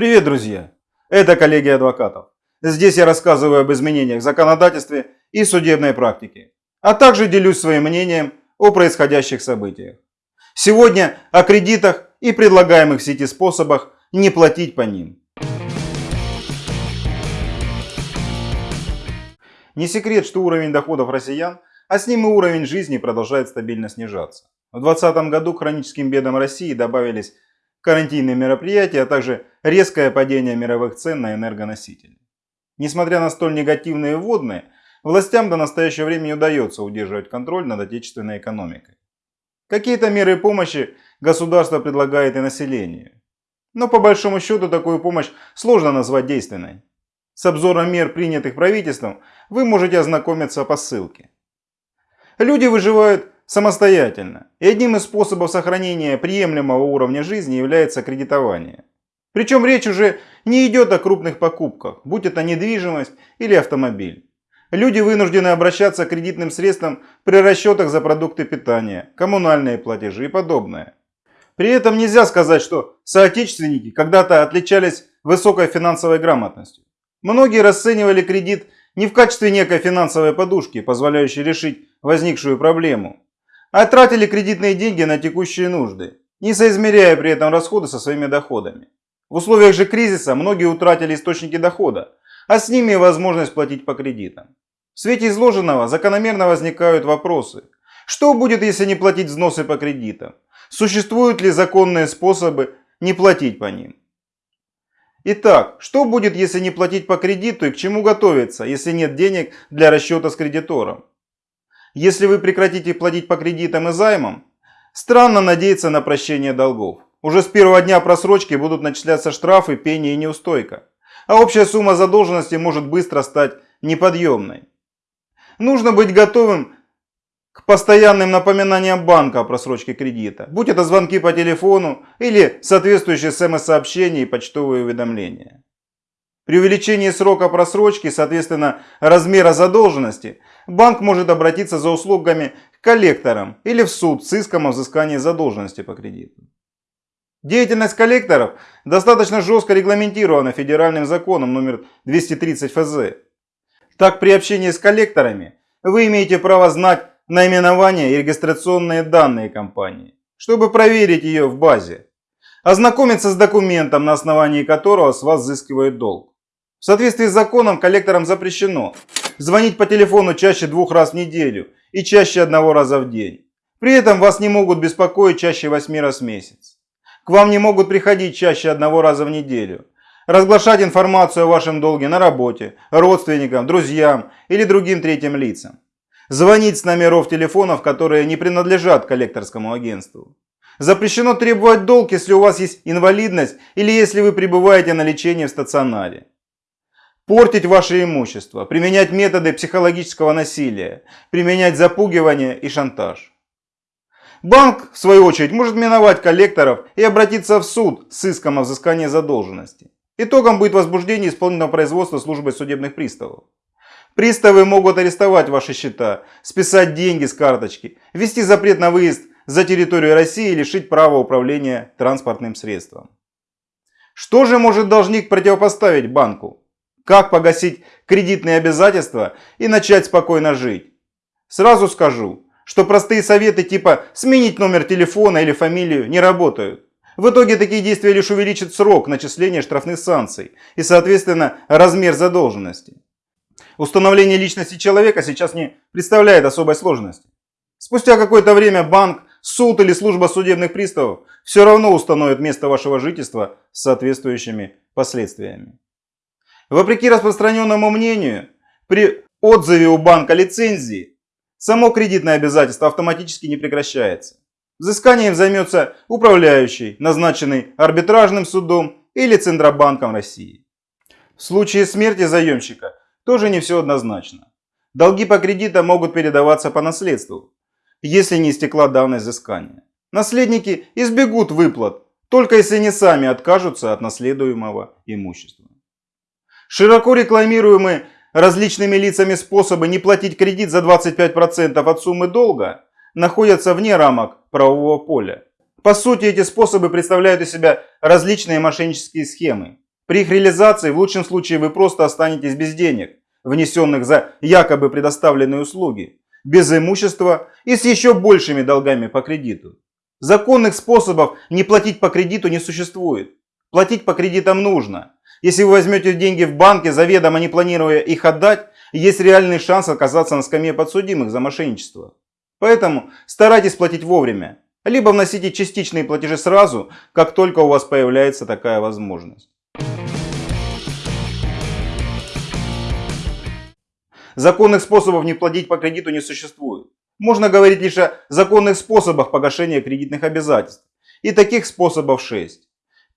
Привет, друзья! Это коллегия адвокатов. Здесь я рассказываю об изменениях в законодательстве и судебной практике, а также делюсь своим мнением о происходящих событиях. Сегодня о кредитах и предлагаемых в сети способах не платить по ним. Не секрет, что уровень доходов россиян, а с ним и уровень жизни продолжает стабильно снижаться. В 2020 году к хроническим бедам России добавились карантинные мероприятия, а также резкое падение мировых цен на энергоносители. Несмотря на столь негативные вводные, властям до настоящего времени удается удерживать контроль над отечественной экономикой. Какие-то меры помощи государство предлагает и населению. Но по большому счету такую помощь сложно назвать действенной. С обзором мер, принятых правительством, вы можете ознакомиться по ссылке. Люди выживают самостоятельно. И одним из способов сохранения приемлемого уровня жизни является кредитование. Причем речь уже не идет о крупных покупках, будь это недвижимость или автомобиль. Люди вынуждены обращаться к кредитным средствам при расчетах за продукты питания, коммунальные платежи и подобное. При этом нельзя сказать, что соотечественники когда-то отличались высокой финансовой грамотностью. Многие расценивали кредит не в качестве некой финансовой подушки, позволяющей решить возникшую проблему, а тратили кредитные деньги на текущие нужды, не соизмеряя при этом расходы со своими доходами. В условиях же кризиса многие утратили источники дохода, а с ними и возможность платить по кредитам. В свете изложенного закономерно возникают вопросы. Что будет, если не платить взносы по кредитам? Существуют ли законные способы не платить по ним? Итак, что будет, если не платить по кредиту и к чему готовиться, если нет денег для расчета с кредитором? Если вы прекратите платить по кредитам и займам, странно надеяться на прощение долгов. Уже с первого дня просрочки будут начисляться штрафы, пени и неустойка. А общая сумма задолженности может быстро стать неподъемной. Нужно быть готовым к постоянным напоминаниям банка о просрочке кредита. Будь это звонки по телефону или соответствующие смс-сообщения и почтовые уведомления. При увеличении срока просрочки, соответственно размера задолженности, банк может обратиться за услугами к коллекторам или в суд с иском о взыскании задолженности по кредиту. Деятельность коллекторов достаточно жестко регламентирована федеральным законом номер 230 ФЗ. Так при общении с коллекторами вы имеете право знать наименование и регистрационные данные компании, чтобы проверить ее в базе, ознакомиться с документом, на основании которого с вас взыскивают долг. В соответствии с законом коллекторам запрещено звонить по телефону чаще двух раз в неделю и чаще одного раза в день. При этом вас не могут беспокоить чаще восьми раз в месяц. К вам не могут приходить чаще одного раза в неделю. Разглашать информацию о вашем долге на работе, родственникам, друзьям или другим третьим лицам. Звонить с номеров телефонов, которые не принадлежат коллекторскому агентству. Запрещено требовать долг, если у вас есть инвалидность или если вы пребываете на лечении в стационаре портить ваше имущество, применять методы психологического насилия, применять запугивание и шантаж. Банк, в свою очередь, может миновать коллекторов и обратиться в суд с иском о взыскании задолженности. Итогом будет возбуждение исполнительного производства службой судебных приставов. Приставы могут арестовать ваши счета, списать деньги с карточки, ввести запрет на выезд за территорию России и лишить права управления транспортным средством. Что же может должник противопоставить банку? Как погасить кредитные обязательства и начать спокойно жить? Сразу скажу, что простые советы типа сменить номер телефона или фамилию не работают. В итоге такие действия лишь увеличат срок начисления штрафных санкций и, соответственно, размер задолженности. Установление личности человека сейчас не представляет особой сложности. Спустя какое-то время банк, суд или служба судебных приставов все равно установят место вашего жительства с соответствующими последствиями. Вопреки распространенному мнению, при отзыве у банка лицензии само кредитное обязательство автоматически не прекращается. Взысканием займется управляющий, назначенный арбитражным судом или Центробанком России. В случае смерти заемщика тоже не все однозначно. Долги по кредитам могут передаваться по наследству, если не истекла давность взыскания. Наследники избегут выплат, только если не сами откажутся от наследуемого имущества. Широко рекламируемые различными лицами способы не платить кредит за 25% от суммы долга находятся вне рамок правового поля. По сути, эти способы представляют из себя различные мошеннические схемы, При их реализации в лучшем случае вы просто останетесь без денег, внесенных за якобы предоставленные услуги, без имущества и с еще большими долгами по кредиту. Законных способов не платить по кредиту не существует. Платить по кредитам нужно. Если вы возьмете деньги в банке, заведомо не планируя их отдать, есть реальный шанс оказаться на скамье подсудимых за мошенничество. Поэтому старайтесь платить вовремя. Либо вносите частичные платежи сразу, как только у вас появляется такая возможность. Законных способов не платить по кредиту не существует. Можно говорить лишь о законных способах погашения кредитных обязательств. И таких способов 6.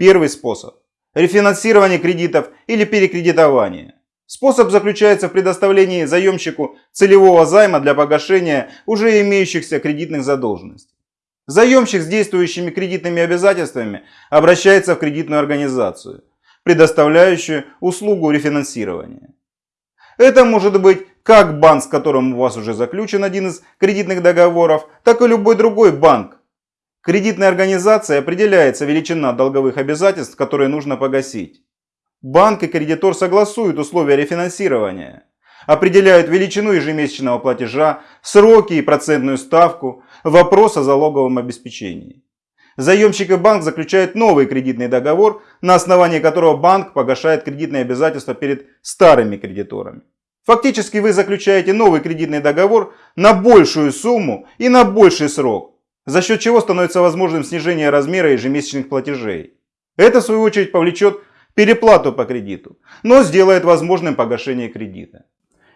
Первый способ – рефинансирование кредитов или перекредитование. Способ заключается в предоставлении заемщику целевого займа для погашения уже имеющихся кредитных задолженностей. Заемщик с действующими кредитными обязательствами обращается в кредитную организацию, предоставляющую услугу рефинансирования. Это может быть как банк, с которым у вас уже заключен один из кредитных договоров, так и любой другой банк. Кредитной организацией определяется величина долговых обязательств, которые нужно погасить. Банк и кредитор согласуют условия рефинансирования, определяют величину ежемесячного платежа, сроки и процентную ставку, вопрос о залоговом обеспечении. Заемщик и банк заключают новый кредитный договор, на основании которого банк погашает кредитные обязательства перед старыми кредиторами. Фактически вы заключаете новый кредитный договор на большую сумму и на больший срок, за счет чего становится возможным снижение размера ежемесячных платежей. Это в свою очередь повлечет переплату по кредиту, но сделает возможным погашение кредита.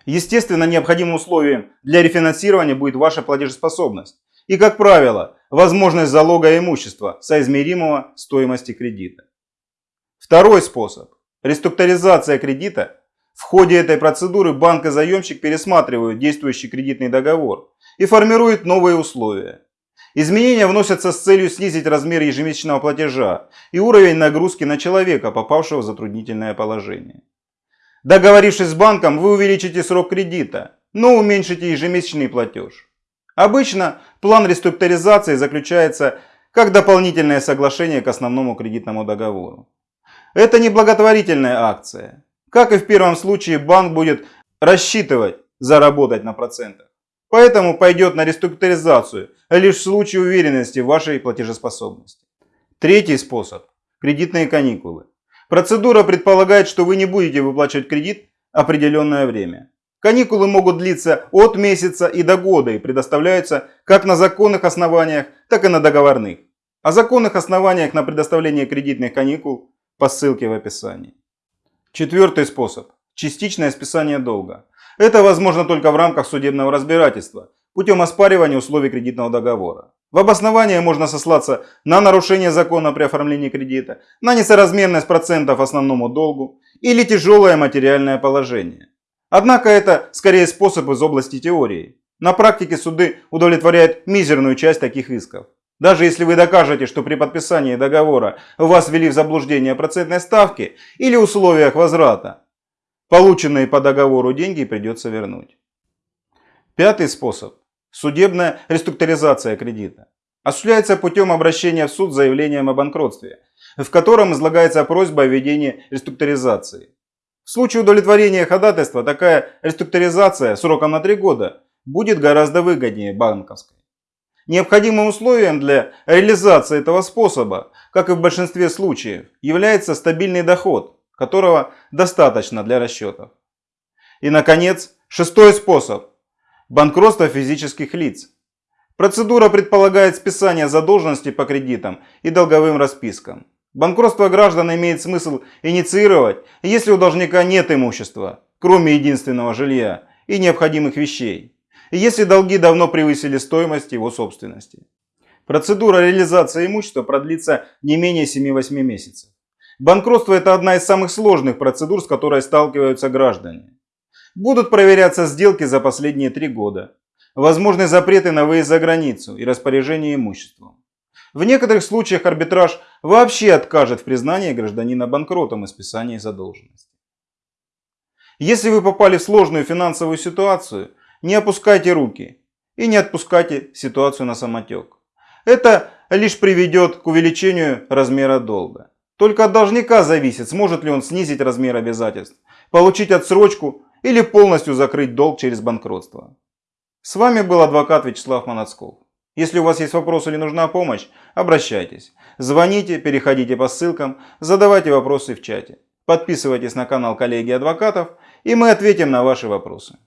Естественно, необходимым условием для рефинансирования будет ваша платежеспособность и, как правило, возможность залога имущества, соизмеримого стоимости кредита. Второй способ – реструктуризация кредита. В ходе этой процедуры банк и заемщик пересматривают действующий кредитный договор и формируют новые условия. Изменения вносятся с целью снизить размер ежемесячного платежа и уровень нагрузки на человека, попавшего в затруднительное положение. Договорившись с банком, вы увеличите срок кредита, но уменьшите ежемесячный платеж. Обычно план реструктуризации заключается как дополнительное соглашение к основному кредитному договору. Это не благотворительная акция. Как и в первом случае, банк будет рассчитывать заработать на процентах. Поэтому пойдет на реструктуризацию лишь в случае уверенности в вашей платежеспособности. Третий способ – кредитные каникулы. Процедура предполагает, что вы не будете выплачивать кредит определенное время. Каникулы могут длиться от месяца и до года и предоставляются как на законных основаниях, так и на договорных. О законных основаниях на предоставление кредитных каникул по ссылке в описании. Четвертый способ – частичное списание долга. Это возможно только в рамках судебного разбирательства, путем оспаривания условий кредитного договора. В обосновании можно сослаться на нарушение закона при оформлении кредита, на несоразмерность процентов основному долгу или тяжелое материальное положение. Однако это скорее способ из области теории. На практике суды удовлетворяют мизерную часть таких исков. Даже если вы докажете, что при подписании договора вас ввели в заблуждение процентной ставки или условиях возврата, Полученные по договору деньги придется вернуть. Пятый способ – судебная реструктуризация кредита. Осуществляется путем обращения в суд с заявлением о банкротстве, в котором излагается просьба о введении реструктуризации. В случае удовлетворения ходатайства такая реструктуризация сроком на 3 года будет гораздо выгоднее банковской. Необходимым условием для реализации этого способа, как и в большинстве случаев, является стабильный доход, которого достаточно для расчетов. И, наконец, шестой способ – банкротство физических лиц. Процедура предполагает списание задолженности по кредитам и долговым распискам. Банкротство граждан имеет смысл инициировать, если у должника нет имущества, кроме единственного жилья и необходимых вещей, и если долги давно превысили стоимость его собственности. Процедура реализации имущества продлится не менее 7-8 месяцев. Банкротство – это одна из самых сложных процедур, с которой сталкиваются граждане. Будут проверяться сделки за последние три года. Возможны запреты на выезд за границу и распоряжение имуществом. В некоторых случаях арбитраж вообще откажет в признании гражданина банкротом и списании задолженности. Если вы попали в сложную финансовую ситуацию, не опускайте руки и не отпускайте ситуацию на самотек. Это лишь приведет к увеличению размера долга. Только от должника зависит, сможет ли он снизить размер обязательств, получить отсрочку или полностью закрыть долг через банкротство. С вами был адвокат Вячеслав Монацков. Если у вас есть вопросы или нужна помощь, обращайтесь. Звоните, переходите по ссылкам, задавайте вопросы в чате. Подписывайтесь на канал коллеги адвокатов, и мы ответим на ваши вопросы.